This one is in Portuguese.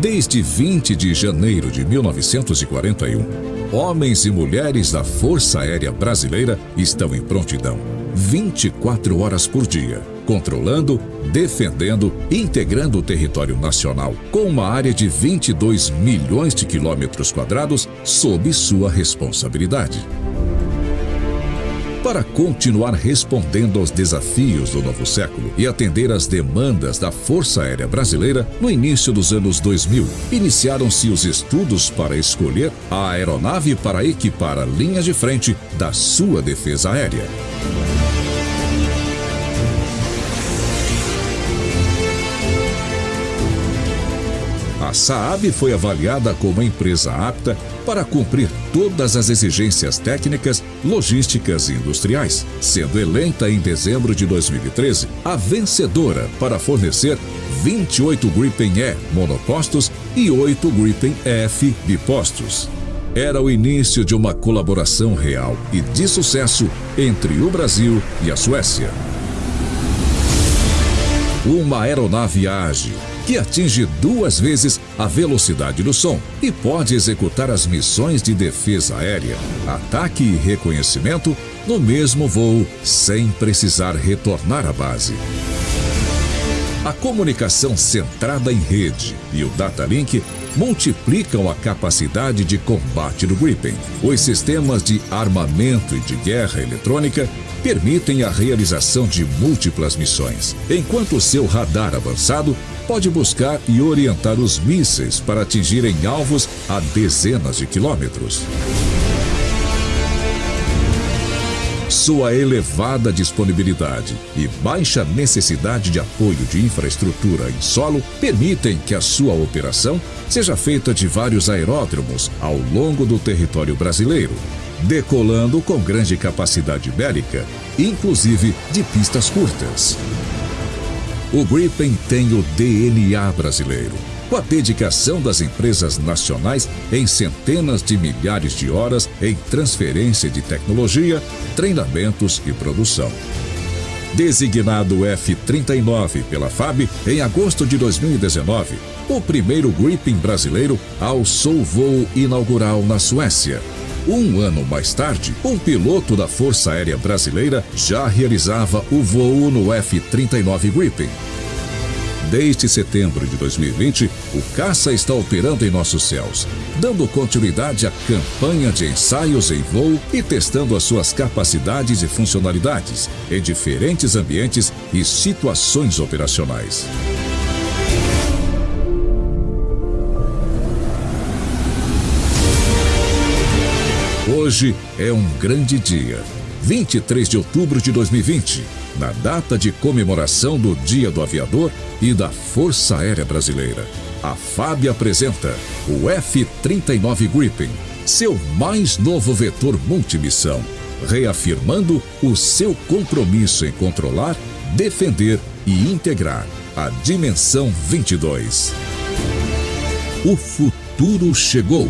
Desde 20 de janeiro de 1941, homens e mulheres da Força Aérea Brasileira estão em prontidão 24 horas por dia, controlando, defendendo e integrando o território nacional, com uma área de 22 milhões de quilômetros quadrados sob sua responsabilidade. Para continuar respondendo aos desafios do novo século e atender às demandas da Força Aérea Brasileira, no início dos anos 2000, iniciaram-se os estudos para escolher a aeronave para equipar a linha de frente da sua defesa aérea. A Saab foi avaliada como empresa apta para cumprir todas as exigências técnicas, logísticas e industriais, sendo eleita em dezembro de 2013 a vencedora para fornecer 28 Gripen E monopostos e 8 Gripen F bipostos. Era o início de uma colaboração real e de sucesso entre o Brasil e a Suécia. Uma aeronave ágil que atinge duas vezes a velocidade do som e pode executar as missões de defesa aérea, ataque e reconhecimento no mesmo voo sem precisar retornar à base. A comunicação centrada em rede e o data link multiplicam a capacidade de combate do Gripen. Os sistemas de armamento e de guerra eletrônica permitem a realização de múltiplas missões, enquanto seu radar avançado pode buscar e orientar os mísseis para atingirem alvos a dezenas de quilômetros. Sua elevada disponibilidade e baixa necessidade de apoio de infraestrutura em solo permitem que a sua operação seja feita de vários aeródromos ao longo do território brasileiro, decolando com grande capacidade bélica, inclusive de pistas curtas. O Gripen tem o DNA brasileiro, com a dedicação das empresas nacionais em centenas de milhares de horas em transferência de tecnologia, treinamentos e produção. Designado F-39 pela FAB em agosto de 2019, o primeiro Gripen brasileiro alçou voo inaugural na Suécia. Um ano mais tarde, um piloto da Força Aérea Brasileira já realizava o voo no F-39 Gripen. Desde setembro de 2020, o caça está operando em nossos céus, dando continuidade à campanha de ensaios em voo e testando as suas capacidades e funcionalidades em diferentes ambientes e situações operacionais. Hoje é um grande dia, 23 de outubro de 2020, na data de comemoração do Dia do Aviador e da Força Aérea Brasileira. A FAB apresenta o F-39 Gripen, seu mais novo vetor multimissão, reafirmando o seu compromisso em controlar, defender e integrar a Dimensão 22. O futuro chegou